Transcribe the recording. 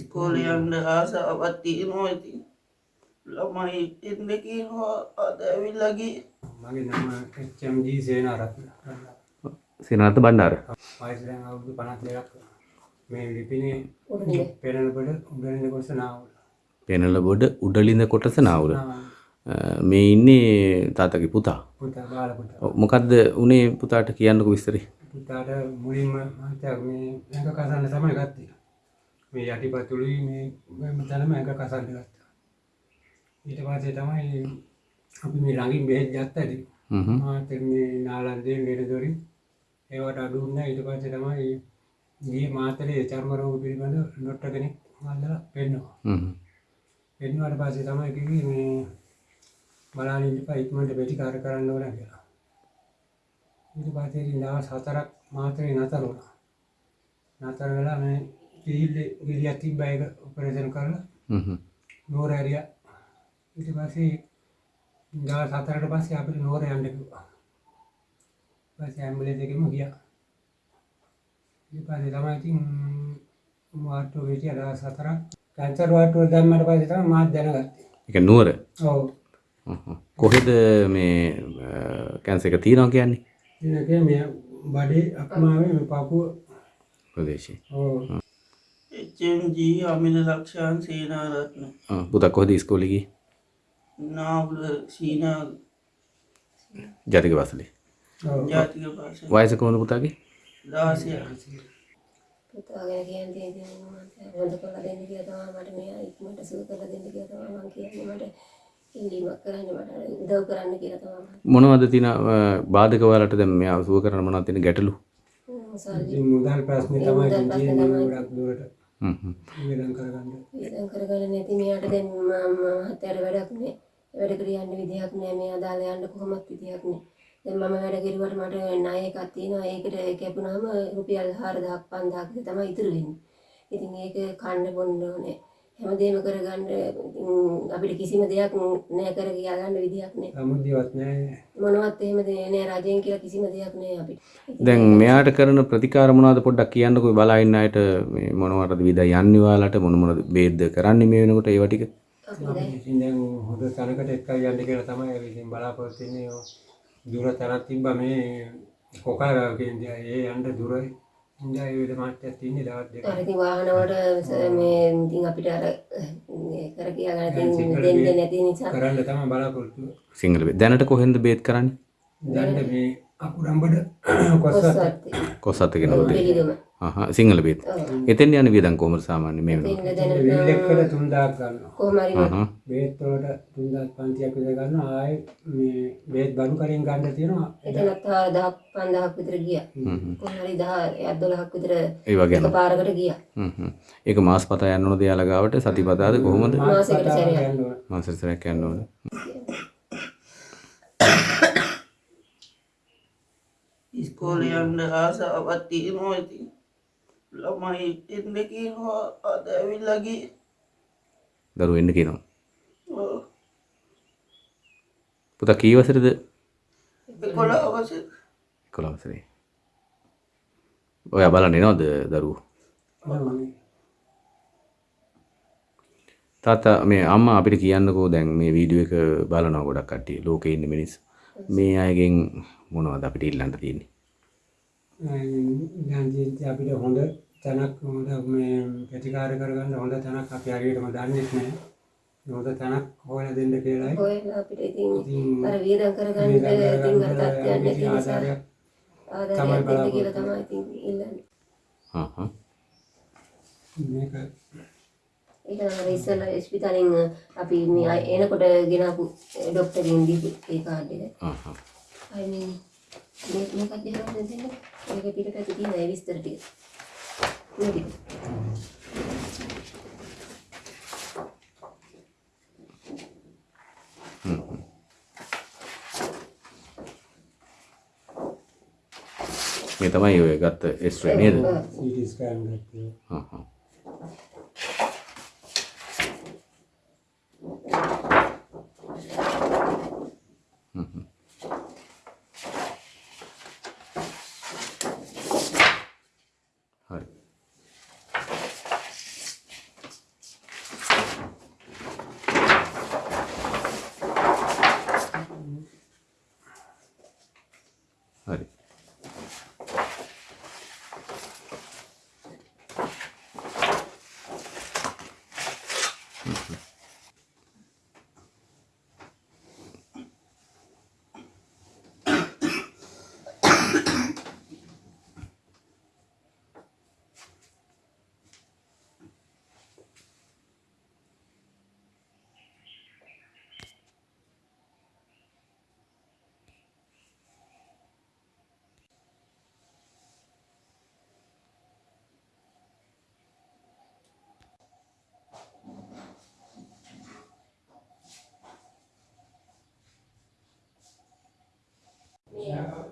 ඉස්කෝලේ යන්න ආසාවත් තියෙනවා ඉතින් ළමයි එන්න කියනවා අද ඇවිල්ලා ගියේ මගේ නම එච්චම්ජී සේනාරත්න සේනරත්න බණ්ඩාර වයස දැන් අවුරුදු 52ක් මේ ලිපිනේ? පෙරණපොළ උඩරින් කොටස නාවල පෙනල බොඩ උඩලින්ද කොටස නාවුල මේ ඉන්නේ තාතගේ පුතා පුතා බාල පුතා මොකද්ද උනේ පුතාට කියන්නකෝ විස්තරේ පුතාට මුලින්ම මහත්තයා මේ ඇඟ කසන්න තමයි ගත්තේ මේ යටිපතුලුයි මේ මේ තැනම ඇඟ කසන්න ගත්තා. ඊට පස්සේ තමයි අපි මේ ළඟින් බෙහෙත් ගත්තා ඉතින් හ්ම්. මාත් මේ නාලන්දේ ලෙඩදොරින් ඒවට අඩු වුණා. ඊට පස්සේ තමයි ගියේ මාතලේ චර්ම රෝග පිළිබඳ ඩොක්ටර් කෙනෙක් අල්ලලා පෙන්නවා හ්ම්. පෙන්නුවාට පස්සේ තමයි කිව්වේ මේ බලන්න ඉඳපා ඉක්මනට ප්‍රතිකාර කරන්න ඕන කියලා. ඊට පස්සේ දවස් හතරක් මාතලේ නතර වුණා. නතර වෙලා මේ කිහිල්ලේ ගිරියක් තිබ්බා ඒක ඔපරේෂන් කරලා. හ්ම් නෝර ඇරියා. ඊට පස්සේ දවස් හතරකට පස්සේ අපිට නෝර යන්න කිව්වා. පස්සේ ඇම්බුලන්ස් එකෙම ගියා. ඊට පස්සේ තමයි ඉතින් වාට්ටුව හිටියා දවස් හතරක්. කැන්සර් වාට්ටුව දැම්මට පස්සේ තමයි මාත් දැනගත්තේ. ඒක නුවර? ඔව්. කොහෙද මේ කැන්සර් එක තියෙනවා කියන්නේ? බඩේ අක්මාවේ මේ පපුව ප්‍රදේශේ එච්චම්ජී අමිල ලක්ෂාන් සේනාරත්න. ආ, පුතා කොහෙද ඉස්කෝලේ ගියේ නාවුල සීනා ජාතික වාසලේ ඔව් ජාතික පාස වයස කොහොමද පුතාගේ? දාසය. පුතා ගැන කියන්නේ ඉතින් මම හොඳ කරලා දෙන්න කියලා තමයි මට මෙයා ඉක්මනට සුව කරලා දෙන්න කියලා තමයි මම කියන්නේ. මට ඉල්ලීමක් කරන්න මට උදව් කරන්න කියලා තමයි මොනවද තියෙන බාධක වලට දැන් මෙයා සුව කරන්න මොනවද තියෙන ගැටලු? සල්ලි ඉතින් මුදල් ප්‍රශ්නේ තමයි. ගොඩක් දුරට හ්ම් හ්ම්. වියදම් කරගන්න වියදම් කරගන්න නැති මෙයාට දැන් මම මහත්තයාට වැඩක් නෑ. වැඩ කර යන්න විදිහක් නෑ. මෙයා දාලා යන්න කොහොමත් විදිහක් නෑ. දැන් මම වැඩ කෙරුවට මට ණය එකක් තියෙනවා. ඒකට කැපුණාම රුපියල් 4000ක් 5000ක් විතර තමයි ඉතුරු වෙන්නේ. ඉතින් ඒක කන්න බොන්න ඕනේ. හැමදේම කරගන්න ඉතින් අපිට කිසිම දෙයක් නෑ කර කියා ගන්න විදිහක් නෑ. සමුද්දවත් නැහැ මොනවත් එහෙම නෑ රජයෙන් කියලා කිසිම දෙයක් නෑ අපිට. දැන් මෙයාට කරන ප්‍රතිකාර මොනවද පොඩ්ඩක් කියන්නකෝ බලා ඉන්න අයට මේ මොනවටද විදා යන්නේ ඔයාලට? මොන මොනද බේද්ද කරන්නේ මේ වෙනකොට ඒව ටික? අපි දැන් ඉතින් දැන් හොඳ තැනකට එක්කයි යන්න කියලා තමයි ඉතින් බලාපොරොත්තු වෙන්නේ. දුර තැනක් තිබ්බා මේ කියන්නේ ඒ යන්න දුරයි. ඉඳලා ඒ විදිහ මාත්‍යයක් තින්නේ දවස් දෙක. අර ඉතින් වාහන වලට මේ ඉතින් අපිට අර කර කියා ගන්න ඉතින් දෙන්නේ නැති නිසා කරන්න තමයි බලාපොරොත්තු. සිංහල බේත් දැනට කොහෙන්ද බේත් කරන්නේ දැන් මේ අකුරම්බඩ කොස්සත් කොස්සත් කොස්සත් කෙනෙකුද පිළිදුම. අහ සිංහල බේත්. එතෙන් යන වියදම් කොහමද සාමාන්‍ය මේ වෙනකොට? දැන විල්ලෙක්කට 3000ක් ගන්නවා. කොහොම හරි බේත්. වලට 3500ක් විතර ගන්නවා. ආයේ මේ බේත් බඩු කරින් ගන්න තියෙනවා. එතනත් 1000ක් 5000ක් විතර ගියා. හ්ම්. කොහොම හරි 10 12ක් විතර ඒ වගේ එකපාරකට ගියා. හ්ම් ඒක මාස් පතා යන්න ඕනද යාලා ගාවට? සතිපතාද කොහොමද? මාසෙකට සැරයක්. යන්න ඕන. මාසෙට සැරයක් යන්න ඕන ඉස්කෝලේ යන්න ආසාවත් තියෙනවා ඉතින් ළමයි එන්න කියනවා අද ඇවිල්ලා ගියේ. දරුවෝ එන්න කියනවා. පුතා කී වසරේද? එකොළහ වසර. 11 වසරේ. ඔයා බලන්න එනවද දරුවෝ? තාත්තා මේ අම්මා අපිට කියන්නකෝ දැන් මේ වීඩියෝ එක බලනවා ගොඩක් කට්ටිය. ලෝකේ ඉන්න මිනිස්සු. මේ අයගෙන් මොනවද අපිට ඉල්ලන්න තියෙන්නේ ජීවිතේ අපිට හොඳ තැනක් හොඳ මේ ප්‍රතිකාර කරගන්න හොඳ තැනක් අපි හරියටම දන්නේ නැහැ. හොඳ තැනක් හොයලා දෙන්න කියලායි. හොයලා අපිට ඉතින් අර වියදම් කරගන්න ඉතින් අර තත්ත්වයක් නැති නිසා ආදායයක් දෙන්න කියලා තමයි ඉතින් ඉල්ලන්නේ හා හා මේක ඒක නම් ඉස්සෙල්ලා ස්පිතාලෙන් අපි මේ එනකොට ගෙනාපු ડોක්ටර්ගෙන් දීපු ඒ කාඩ් එක. හා හා අය මේ මේ මේකත් දෙනවා දෙන්න. ඒක පිටපැත්තේ තියෙන ඒ විස්තර ටික. මේ ටික. මේ තමයි ඔය ගත්ත එස්ට්‍රේ නේද CT ස්කෑන් ගත්තේ. හා හා Mm-hmm. Yeah.